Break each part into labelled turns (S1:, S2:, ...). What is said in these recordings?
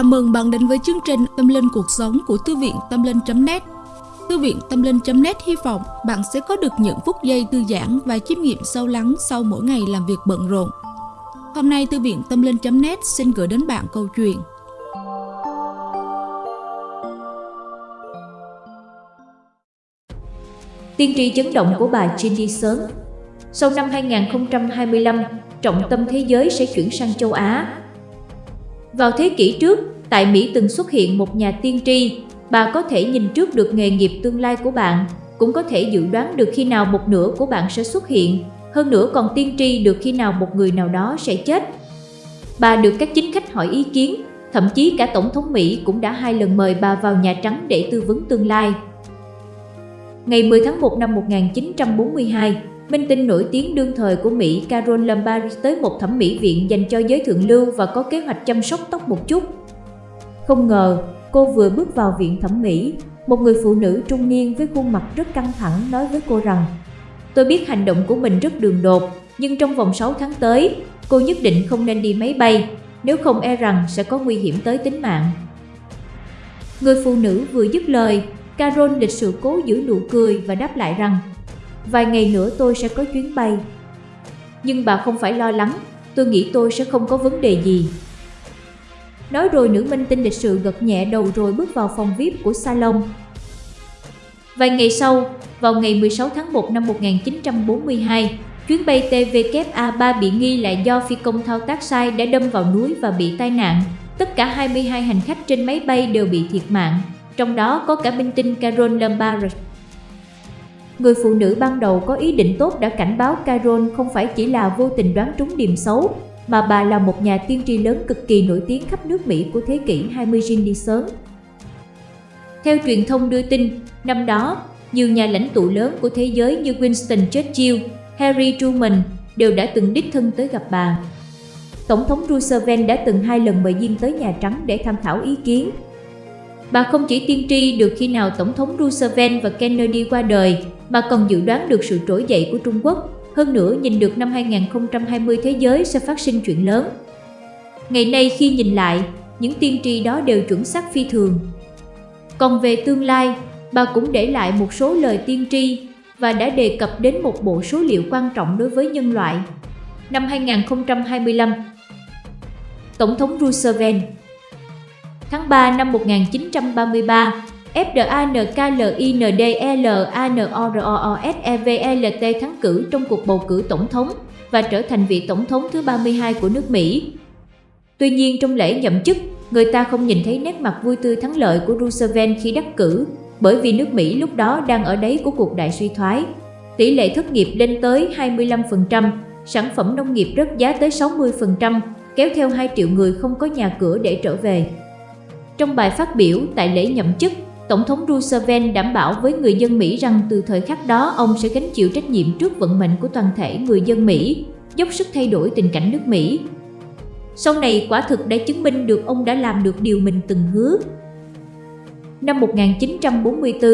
S1: Chào mừng bạn đến với chương trình Tâm Linh Cuộc Sống của Thư viện Tâm Linh.net Thư viện Tâm Linh.net hy vọng bạn sẽ có được những phút giây thư giãn và chiêm nghiệm sâu lắng sau mỗi ngày làm việc bận rộn. Hôm nay Thư viện Tâm Linh.net xin gửi đến bạn câu chuyện.
S2: Tiên tri chấn động của bà Cindy Sớm. Sau năm 2025, trọng tâm thế giới sẽ chuyển sang châu Á. Vào thế kỷ trước, tại Mỹ từng xuất hiện một nhà tiên tri, bà có thể nhìn trước được nghề nghiệp tương lai của bạn, cũng có thể dự đoán được khi nào một nửa của bạn sẽ xuất hiện, hơn nữa còn tiên tri được khi nào một người nào đó sẽ chết. Bà được các chính khách hỏi ý kiến, thậm chí cả Tổng thống Mỹ cũng đã hai lần mời bà vào Nhà Trắng để tư vấn tương lai. Ngày 10 tháng 1 năm 1942, Minh tinh nổi tiếng đương thời của Mỹ Carol Lombardi tới một thẩm mỹ viện dành cho giới thượng lưu và có kế hoạch chăm sóc tóc một chút. Không ngờ, cô vừa bước vào viện thẩm mỹ, một người phụ nữ trung niên với khuôn mặt rất căng thẳng nói với cô rằng Tôi biết hành động của mình rất đường đột, nhưng trong vòng 6 tháng tới, cô nhất định không nên đi máy bay, nếu không e rằng sẽ có nguy hiểm tới tính mạng. Người phụ nữ vừa dứt lời, Carol lịch sự cố giữ nụ cười và đáp lại rằng Vài ngày nữa tôi sẽ có chuyến bay. Nhưng bà không phải lo lắng, tôi nghĩ tôi sẽ không có vấn đề gì. Nói rồi nữ minh tinh lịch sự gật nhẹ đầu rồi bước vào phòng VIP của salon. Vài ngày sau, vào ngày 16 tháng 1 năm 1942, chuyến bay tvka3 bị nghi là do phi công thao tác sai đã đâm vào núi và bị tai nạn. Tất cả 22 hành khách trên máy bay đều bị thiệt mạng, trong đó có cả minh tinh Carol Lombard. Người phụ nữ ban đầu có ý định tốt đã cảnh báo Carol không phải chỉ là vô tình đoán trúng điểm xấu, mà bà là một nhà tiên tri lớn cực kỳ nổi tiếng khắp nước Mỹ của thế kỷ 20 Jindy sớm. Theo truyền thông đưa tin, năm đó, nhiều nhà lãnh tụ lớn của thế giới như Winston Churchill, Harry Truman đều đã từng đích thân tới gặp bà. Tổng thống Roosevelt đã từng hai lần mời Diên tới Nhà Trắng để tham thảo ý kiến. Bà không chỉ tiên tri được khi nào Tổng thống Roosevelt và Kennedy qua đời, mà còn dự đoán được sự trỗi dậy của Trung Quốc. Hơn nữa nhìn được năm 2020 thế giới sẽ phát sinh chuyện lớn. Ngày nay khi nhìn lại, những tiên tri đó đều chuẩn xác phi thường. Còn về tương lai, bà cũng để lại một số lời tiên tri và đã đề cập đến một bộ số liệu quan trọng đối với nhân loại. Năm 2025, Tổng thống Roosevelt Tháng 3 năm 1933, FDANKLINDLANOROOSEVLT thắng cử trong cuộc bầu cử tổng thống và trở thành vị tổng thống thứ 32 của nước Mỹ. Tuy nhiên trong lễ nhậm chức, người ta không nhìn thấy nét mặt vui tươi thắng lợi của Roosevelt khi đắc cử, bởi vì nước Mỹ lúc đó đang ở đáy của cuộc đại suy thoái. Tỷ lệ thất nghiệp lên tới 25%, sản phẩm nông nghiệp rớt giá tới 60%, kéo theo 2 triệu người không có nhà cửa để trở về. Trong bài phát biểu tại lễ nhậm chức, Tổng thống Roosevelt đảm bảo với người dân Mỹ rằng từ thời khắc đó ông sẽ gánh chịu trách nhiệm trước vận mệnh của toàn thể người dân Mỹ, dốc sức thay đổi tình cảnh nước Mỹ. Sau này quả thực đã chứng minh được ông đã làm được điều mình từng hứa. Năm 1944,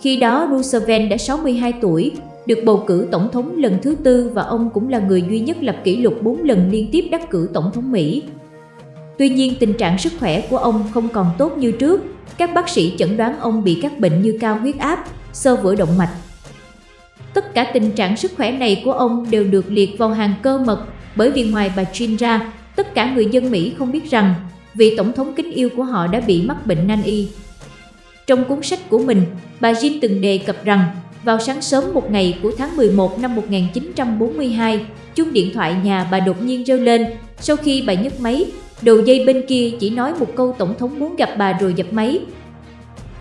S2: khi đó Roosevelt đã 62 tuổi, được bầu cử tổng thống lần thứ tư và ông cũng là người duy nhất lập kỷ lục 4 lần liên tiếp đắc cử tổng thống Mỹ. Tuy nhiên tình trạng sức khỏe của ông không còn tốt như trước các bác sĩ chẩn đoán ông bị các bệnh như cao huyết áp, sơ vữa động mạch. Tất cả tình trạng sức khỏe này của ông đều được liệt vào hàng cơ mật bởi vì ngoài bà Jean ra, tất cả người dân Mỹ không biết rằng vị tổng thống kính yêu của họ đã bị mắc bệnh nan y. Trong cuốn sách của mình, bà Jean từng đề cập rằng vào sáng sớm một ngày của tháng 11 năm 1942, chuông điện thoại nhà bà đột nhiên reo lên. Sau khi bà nhấc máy, Đầu dây bên kia chỉ nói một câu tổng thống muốn gặp bà rồi dập máy.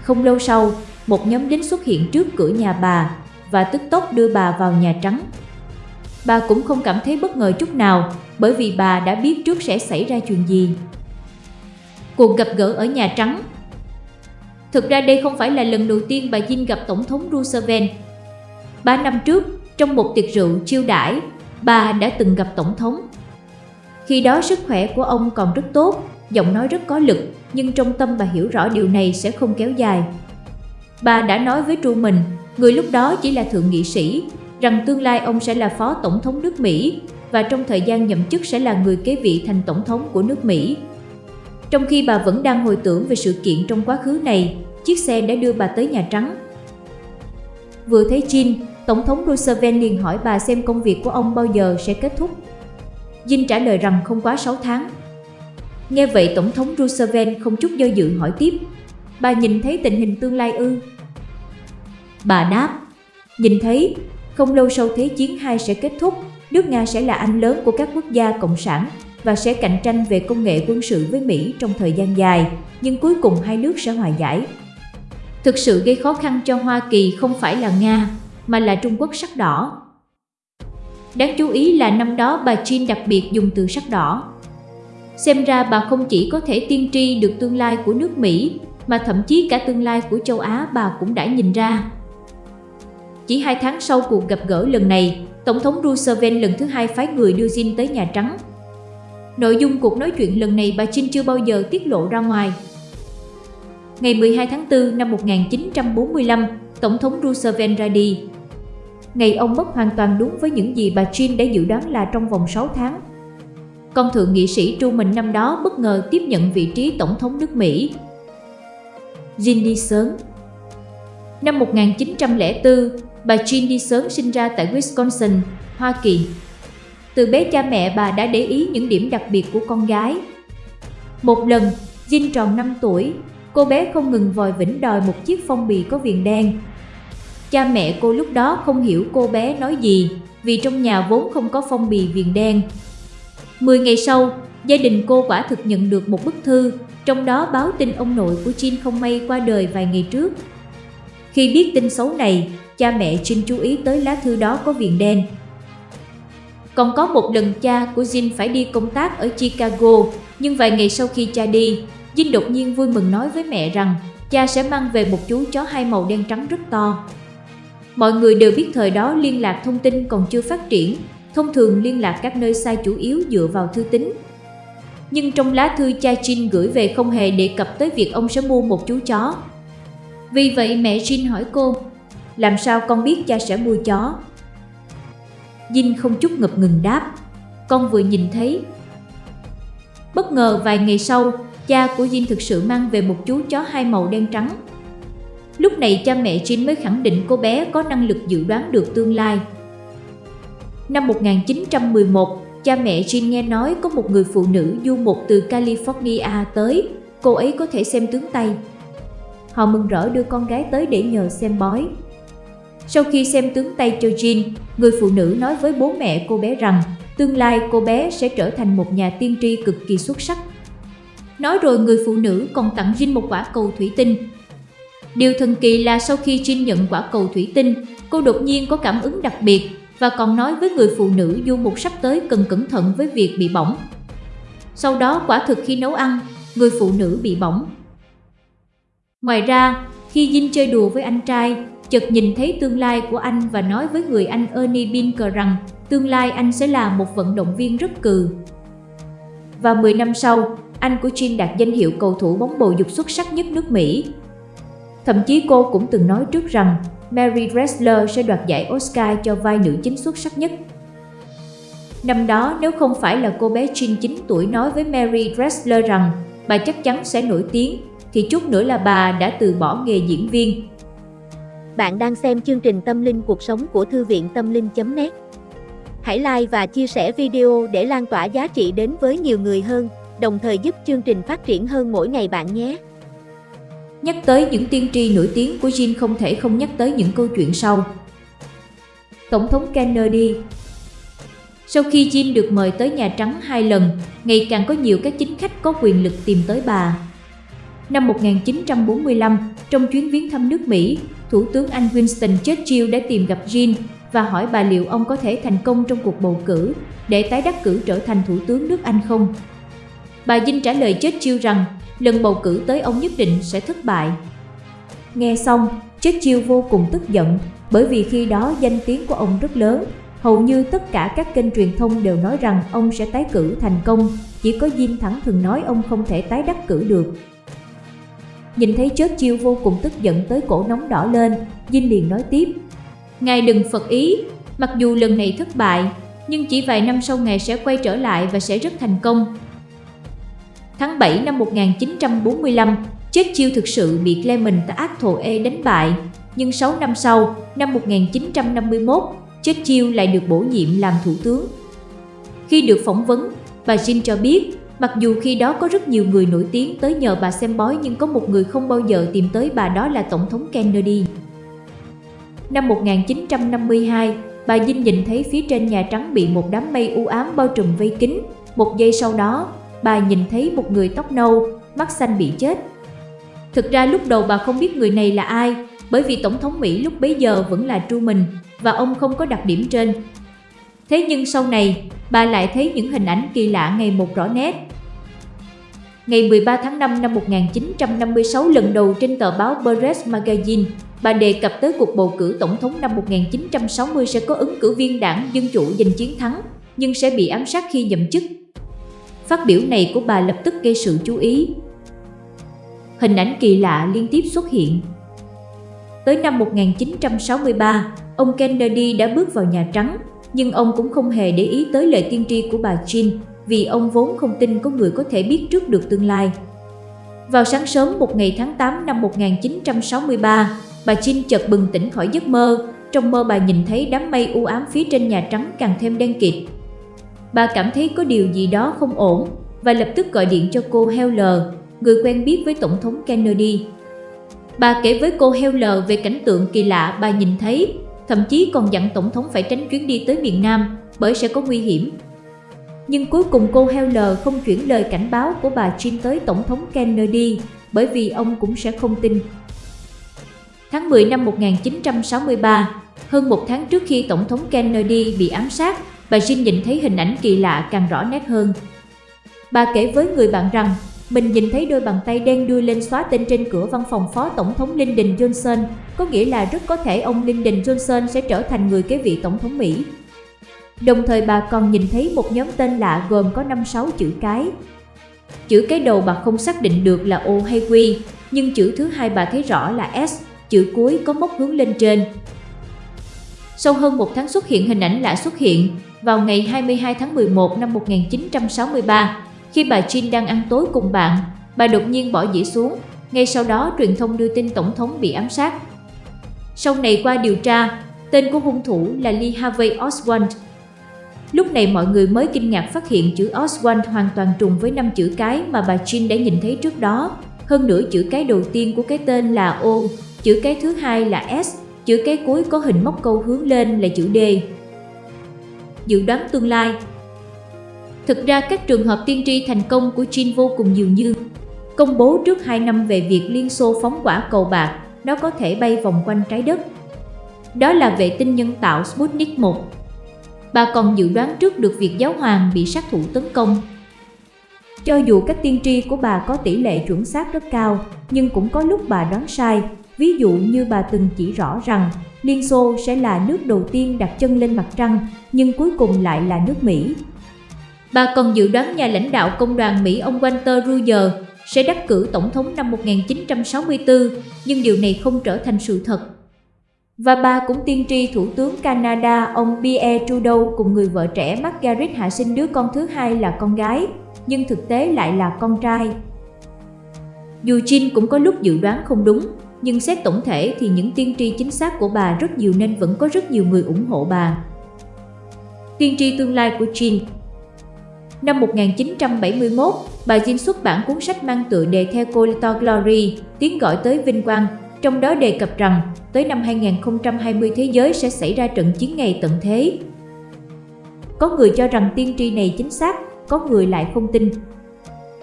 S2: Không lâu sau, một nhóm lính xuất hiện trước cửa nhà bà và tức tốc đưa bà vào Nhà Trắng. Bà cũng không cảm thấy bất ngờ chút nào bởi vì bà đã biết trước sẽ xảy ra chuyện gì. Cuộc gặp gỡ ở Nhà Trắng Thực ra đây không phải là lần đầu tiên bà Jin gặp Tổng thống Roosevelt. Ba năm trước, trong một tiệc rượu chiêu đãi, bà đã từng gặp Tổng thống. Khi đó sức khỏe của ông còn rất tốt, giọng nói rất có lực, nhưng trong tâm bà hiểu rõ điều này sẽ không kéo dài. Bà đã nói với Truman, người lúc đó chỉ là thượng nghị sĩ, rằng tương lai ông sẽ là phó tổng thống nước Mỹ và trong thời gian nhậm chức sẽ là người kế vị thành tổng thống của nước Mỹ. Trong khi bà vẫn đang hồi tưởng về sự kiện trong quá khứ này, chiếc xe đã đưa bà tới Nhà Trắng. Vừa thấy Jean, Tổng thống Roosevelt liền hỏi bà xem công việc của ông bao giờ sẽ kết thúc. Dinh trả lời rằng không quá 6 tháng. Nghe vậy Tổng thống Roosevelt không chút do dự hỏi tiếp, bà nhìn thấy tình hình tương lai ư? Bà đáp, nhìn thấy, không lâu sau Thế chiến 2 sẽ kết thúc, nước Nga sẽ là anh lớn của các quốc gia cộng sản và sẽ cạnh tranh về công nghệ quân sự với Mỹ trong thời gian dài, nhưng cuối cùng hai nước sẽ hòa giải. Thực sự gây khó khăn cho Hoa Kỳ không phải là Nga, mà là Trung Quốc sắc đỏ. Đáng chú ý là năm đó bà Jean đặc biệt dùng từ sắc đỏ. Xem ra bà không chỉ có thể tiên tri được tương lai của nước Mỹ, mà thậm chí cả tương lai của châu Á bà cũng đã nhìn ra. Chỉ hai tháng sau cuộc gặp gỡ lần này, Tổng thống Roosevelt lần thứ hai phái người đưa Jean tới Nhà Trắng. Nội dung cuộc nói chuyện lần này bà Jean chưa bao giờ tiết lộ ra ngoài. Ngày 12 tháng 4 năm 1945, Tổng thống Roosevelt ra đi. Ngày ông mất hoàn toàn đúng với những gì bà Jean đã dự đoán là trong vòng 6 tháng. Con thượng nghị sĩ Truman năm đó bất ngờ tiếp nhận vị trí Tổng thống nước Mỹ. Jean đi sớm Năm 1904, bà Jean đi sớm sinh ra tại Wisconsin, Hoa Kỳ. Từ bé cha mẹ bà đã để ý những điểm đặc biệt của con gái. Một lần, Jean tròn 5 tuổi, cô bé không ngừng vòi vĩnh đòi một chiếc phong bì có viền đen. Cha mẹ cô lúc đó không hiểu cô bé nói gì vì trong nhà vốn không có phong bì viền đen. Mười ngày sau, gia đình cô quả thực nhận được một bức thư, trong đó báo tin ông nội của jin không may qua đời vài ngày trước. Khi biết tin xấu này, cha mẹ Jin chú ý tới lá thư đó có viền đen. Còn có một lần cha của Jin phải đi công tác ở Chicago, nhưng vài ngày sau khi cha đi, Jin đột nhiên vui mừng nói với mẹ rằng cha sẽ mang về một chú chó hai màu đen trắng rất to. Mọi người đều biết thời đó liên lạc thông tin còn chưa phát triển, thông thường liên lạc các nơi xa chủ yếu dựa vào thư tín. Nhưng trong lá thư cha Jin gửi về không hề đề cập tới việc ông sẽ mua một chú chó. Vì vậy mẹ Jin hỏi cô, làm sao con biết cha sẽ mua chó? Jin không chút ngập ngừng đáp, con vừa nhìn thấy. Bất ngờ vài ngày sau, cha của Jin thực sự mang về một chú chó hai màu đen trắng. Lúc này cha mẹ Jin mới khẳng định cô bé có năng lực dự đoán được tương lai. Năm 1911, cha mẹ Jin nghe nói có một người phụ nữ du mục từ California tới, cô ấy có thể xem tướng tay. Họ mừng rỡ đưa con gái tới để nhờ xem bói. Sau khi xem tướng tay cho Jin, người phụ nữ nói với bố mẹ cô bé rằng tương lai cô bé sẽ trở thành một nhà tiên tri cực kỳ xuất sắc. Nói rồi người phụ nữ còn tặng Jin một quả cầu thủy tinh. Điều thần kỳ là sau khi Jin nhận quả cầu thủy tinh, cô đột nhiên có cảm ứng đặc biệt và còn nói với người phụ nữ du mục sắp tới cần cẩn thận với việc bị bỏng. Sau đó quả thực khi nấu ăn, người phụ nữ bị bỏng. Ngoài ra, khi Jin chơi đùa với anh trai, chợt nhìn thấy tương lai của anh và nói với người anh Ernie Binker rằng tương lai anh sẽ là một vận động viên rất cừ. Và 10 năm sau, anh của Jin đạt danh hiệu cầu thủ bóng bầu dục xuất sắc nhất nước Mỹ. Thậm chí cô cũng từng nói trước rằng Mary Dressler sẽ đoạt giải Oscar cho vai nữ chính xuất sắc nhất. Năm đó nếu không phải là cô bé Jean 9 tuổi nói với Mary Dressler rằng bà chắc chắn sẽ nổi tiếng, thì chút nữa là bà đã từ bỏ nghề diễn viên.
S3: Bạn đang xem chương trình Tâm linh cuộc sống của Thư viện Tâm linh.net Hãy like và chia sẻ video để lan tỏa giá trị đến với nhiều người hơn, đồng thời giúp chương trình phát triển hơn mỗi ngày bạn nhé.
S2: Nhắc tới những tiên tri nổi tiếng của Jin không thể không nhắc tới những câu chuyện sau. Tổng thống Kennedy Sau khi Jin được mời tới Nhà Trắng hai lần, ngày càng có nhiều các chính khách có quyền lực tìm tới bà. Năm 1945, trong chuyến viếng thăm nước Mỹ, Thủ tướng Anh Winston Churchill đã tìm gặp Jin và hỏi bà liệu ông có thể thành công trong cuộc bầu cử để tái đắc cử trở thành Thủ tướng nước Anh không. Bà Dinh trả lời Churchill rằng lần bầu cử tới ông nhất định sẽ thất bại. Nghe xong, Churchill vô cùng tức giận bởi vì khi đó danh tiếng của ông rất lớn. Hầu như tất cả các kênh truyền thông đều nói rằng ông sẽ tái cử thành công, chỉ có Jim thẳng thường nói ông không thể tái đắc cử được. Nhìn thấy Churchill chiêu vô cùng tức giận tới cổ nóng đỏ lên, Dinh liền nói tiếp. Ngài đừng phật ý, mặc dù lần này thất bại, nhưng chỉ vài năm sau ngài sẽ quay trở lại và sẽ rất thành công. Tháng 7 năm 1945, Churchill chiêu thực sự bị Clement Attlee đánh bại, nhưng 6 năm sau, năm 1951, Churchill chiêu lại được bổ nhiệm làm thủ tướng. Khi được phỏng vấn, bà Jean cho biết, mặc dù khi đó có rất nhiều người nổi tiếng tới nhờ bà xem bói nhưng có một người không bao giờ tìm tới bà đó là Tổng thống Kennedy. Năm 1952, bà Dinh nhìn thấy phía trên Nhà Trắng bị một đám mây u ám bao trùm vây kín. Một giây sau đó, bà nhìn thấy một người tóc nâu, mắt xanh bị chết. Thực ra lúc đầu bà không biết người này là ai, bởi vì Tổng thống Mỹ lúc bấy giờ vẫn là Truman và ông không có đặc điểm trên. Thế nhưng sau này, bà lại thấy những hình ảnh kỳ lạ ngày một rõ nét. Ngày 13 tháng 5 năm 1956 lần đầu trên tờ báo Press Magazine, bà đề cập tới cuộc bầu cử tổng thống năm 1960 sẽ có ứng cử viên đảng Dân Chủ giành chiến thắng, nhưng sẽ bị ám sát khi nhậm chức. Phát biểu này của bà lập tức gây sự chú ý. Hình ảnh kỳ lạ liên tiếp xuất hiện. Tới năm 1963, ông Kennedy đã bước vào Nhà Trắng, nhưng ông cũng không hề để ý tới lời tiên tri của bà Jean vì ông vốn không tin có người có thể biết trước được tương lai. Vào sáng sớm một ngày tháng 8 năm 1963, bà Jean chợt bừng tỉnh khỏi giấc mơ. Trong mơ bà nhìn thấy đám mây u ám phía trên Nhà Trắng càng thêm đen kịt. Bà cảm thấy có điều gì đó không ổn và lập tức gọi điện cho cô Heller, người quen biết với Tổng thống Kennedy. Bà kể với cô Heller về cảnh tượng kỳ lạ bà nhìn thấy, thậm chí còn dặn Tổng thống phải tránh chuyến đi tới miền Nam bởi sẽ có nguy hiểm. Nhưng cuối cùng cô Heller không chuyển lời cảnh báo của bà Jean tới Tổng thống Kennedy bởi vì ông cũng sẽ không tin. Tháng 10 năm 1963, hơn một tháng trước khi Tổng thống Kennedy bị ám sát, bà Jin nhìn thấy hình ảnh kỳ lạ càng rõ nét hơn. Bà kể với người bạn rằng mình nhìn thấy đôi bàn tay đen đưa lên xóa tên trên cửa văn phòng phó tổng thống Lyndon Johnson, có nghĩa là rất có thể ông Lyndon Johnson sẽ trở thành người kế vị tổng thống Mỹ. Đồng thời bà còn nhìn thấy một nhóm tên lạ gồm có 5-6 chữ cái. Chữ cái đầu bà không xác định được là O hay Q, nhưng chữ thứ hai bà thấy rõ là S, chữ cuối có mốc hướng lên trên. Sau hơn một tháng xuất hiện hình ảnh lạ xuất hiện, vào ngày 22 tháng 11 năm 1963, khi bà Jean đang ăn tối cùng bạn, bà đột nhiên bỏ dĩa xuống, ngay sau đó truyền thông đưa tin tổng thống bị ám sát. Sau này qua điều tra, tên của hung thủ là Lee Harvey Oswald. Lúc này mọi người mới kinh ngạc phát hiện chữ Oswald hoàn toàn trùng với năm chữ cái mà bà Jean đã nhìn thấy trước đó. Hơn nữa chữ cái đầu tiên của cái tên là O, chữ cái thứ hai là S, chữ cái cuối có hình móc câu hướng lên là chữ D. Dự đoán tương lai Thực ra các trường hợp tiên tri thành công của Jean vô cùng nhiều như công bố trước 2 năm về việc Liên Xô phóng quả cầu bạc, nó có thể bay vòng quanh trái đất. Đó là vệ tinh nhân tạo Sputnik 1. Bà còn dự đoán trước được việc giáo hoàng bị sát thủ tấn công. Cho dù các tiên tri của bà có tỷ lệ chuẩn xác rất cao, nhưng cũng có lúc bà đoán sai. Ví dụ như bà từng chỉ rõ rằng Liên Xô sẽ là nước đầu tiên đặt chân lên mặt trăng, nhưng cuối cùng lại là nước Mỹ. Bà còn dự đoán nhà lãnh đạo công đoàn Mỹ ông Walter Ruyer sẽ đắc cử tổng thống năm 1964, nhưng điều này không trở thành sự thật. Và bà cũng tiên tri Thủ tướng Canada ông Pierre Trudeau cùng người vợ trẻ Margaret hạ sinh đứa con thứ hai là con gái, nhưng thực tế lại là con trai. Dù Jean cũng có lúc dự đoán không đúng, nhưng xét tổng thể thì những tiên tri chính xác của bà rất nhiều nên vẫn có rất nhiều người ủng hộ bà. Tiên tri tương lai của Jean Năm 1971, bà Jean xuất bản cuốn sách mang tựa đề theo to Glory, tiếng gọi tới vinh quang, trong đó đề cập rằng tới năm 2020 thế giới sẽ xảy ra trận chiến ngày tận thế. Có người cho rằng tiên tri này chính xác, có người lại không tin.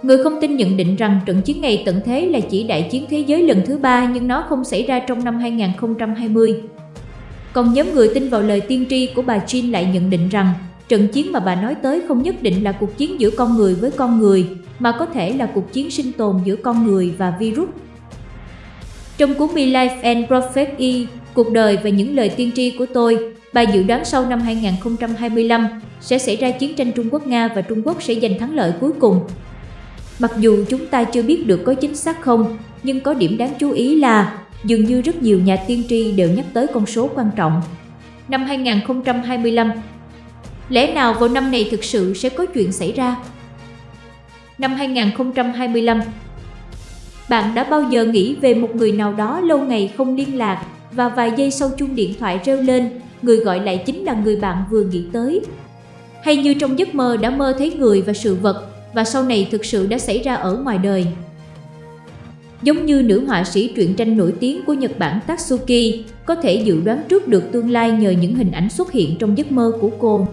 S2: Người không tin nhận định rằng trận chiến ngày tận thế là chỉ đại chiến thế giới lần thứ ba nhưng nó không xảy ra trong năm 2020. Còn nhóm người tin vào lời tiên tri của bà Jean lại nhận định rằng Trận chiến mà bà nói tới không nhất định là cuộc chiến giữa con người với con người, mà có thể là cuộc chiến sinh tồn giữa con người và virus. Trong cuốn My Life and Prophecy, e, cuộc đời và những lời tiên tri của tôi, bà dự đoán sau năm 2025 sẽ xảy ra chiến tranh Trung Quốc-Nga và Trung Quốc sẽ giành thắng lợi cuối cùng. Mặc dù chúng ta chưa biết được có chính xác không, nhưng có điểm đáng chú ý là dường như rất nhiều nhà tiên tri đều nhắc tới con số quan trọng. Năm 2025, Lẽ nào vào năm này thực sự sẽ có chuyện xảy ra? năm 2025 Bạn đã bao giờ nghĩ về một người nào đó lâu ngày không liên lạc và vài giây sau chuông điện thoại reo lên, người gọi lại chính là người bạn vừa nghĩ tới? Hay như trong giấc mơ đã mơ thấy người và sự vật và sau này thực sự đã xảy ra ở ngoài đời? Giống như nữ họa sĩ truyện tranh nổi tiếng của Nhật Bản Tatsuki, có thể dự đoán trước được tương lai nhờ những hình ảnh xuất hiện trong giấc mơ của cô.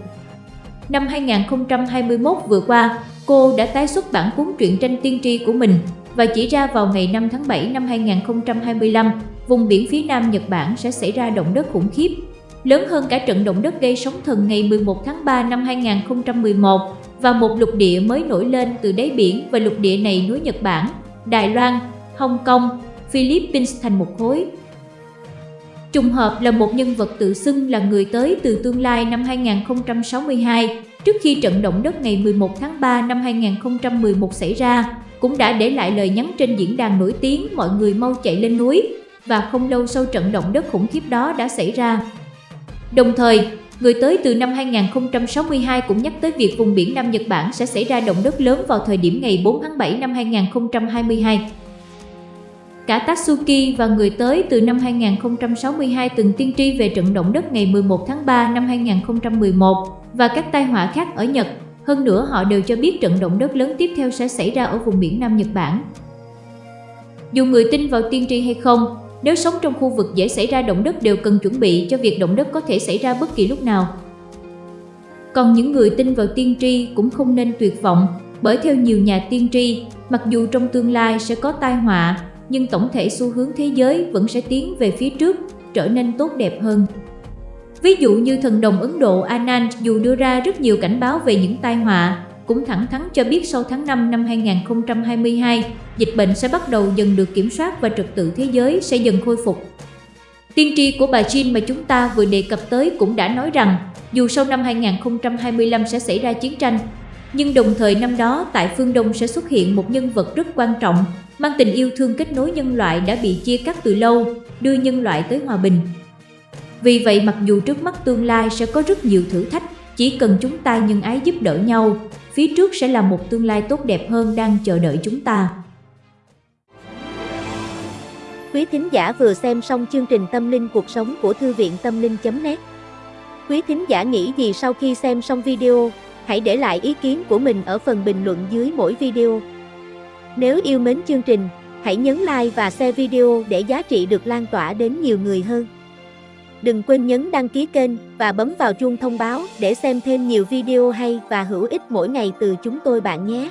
S2: Năm 2021 vừa qua, cô đã tái xuất bản cuốn truyện tranh tiên tri của mình và chỉ ra vào ngày 5 tháng 7 năm 2025, vùng biển phía nam Nhật Bản sẽ xảy ra động đất khủng khiếp, lớn hơn cả trận động đất gây sóng thần ngày 11 tháng 3 năm 2011 và một lục địa mới nổi lên từ đáy biển và lục địa này nối Nhật Bản, Đài Loan, Hong Kong, Philippines thành một khối. Trùng hợp là một nhân vật tự xưng là người tới từ tương lai năm 2062, trước khi trận động đất ngày 11 tháng 3 năm 2011 xảy ra, cũng đã để lại lời nhắn trên diễn đàn nổi tiếng mọi người mau chạy lên núi, và không lâu sau trận động đất khủng khiếp đó đã xảy ra. Đồng thời, người tới từ năm 2062 cũng nhắc tới việc vùng biển Nam Nhật Bản sẽ xảy ra động đất lớn vào thời điểm ngày 4 tháng 7 năm 2022. Cả Tatsuki và người tới từ năm 2062 từng tiên tri về trận động đất ngày 11 tháng 3 năm 2011 và các tai họa khác ở Nhật. Hơn nữa họ đều cho biết trận động đất lớn tiếp theo sẽ xảy ra ở vùng biển Nam Nhật Bản. Dù người tin vào tiên tri hay không, nếu sống trong khu vực dễ xảy ra động đất đều cần chuẩn bị cho việc động đất có thể xảy ra bất kỳ lúc nào. Còn những người tin vào tiên tri cũng không nên tuyệt vọng, bởi theo nhiều nhà tiên tri, mặc dù trong tương lai sẽ có tai họa, nhưng tổng thể xu hướng thế giới vẫn sẽ tiến về phía trước, trở nên tốt đẹp hơn. Ví dụ như thần đồng Ấn Độ Anand dù đưa ra rất nhiều cảnh báo về những tai họa, cũng thẳng thắn cho biết sau tháng 5 năm 2022, dịch bệnh sẽ bắt đầu dần được kiểm soát và trật tự thế giới sẽ dần khôi phục. Tiên tri của bà Jean mà chúng ta vừa đề cập tới cũng đã nói rằng, dù sau năm 2025 sẽ xảy ra chiến tranh, nhưng đồng thời năm đó tại phương Đông sẽ xuất hiện một nhân vật rất quan trọng, mang tình yêu thương kết nối nhân loại đã bị chia cắt từ lâu, đưa nhân loại tới hòa bình. Vì vậy mặc dù trước mắt tương lai sẽ có rất nhiều thử thách, chỉ cần chúng ta nhân ái giúp đỡ nhau, phía trước sẽ là một tương lai tốt đẹp hơn đang chờ đợi chúng ta.
S3: Quý thính giả vừa xem xong chương trình Tâm linh cuộc sống của Thư viện Tâm linh.net Quý thính giả nghĩ gì sau khi xem xong video, hãy để lại ý kiến của mình ở phần bình luận dưới mỗi video. Nếu yêu mến chương trình, hãy nhấn like và share video để giá trị được lan tỏa đến nhiều người hơn. Đừng quên nhấn đăng ký kênh và bấm vào chuông thông báo để xem thêm nhiều video hay và hữu ích mỗi ngày từ chúng tôi bạn nhé.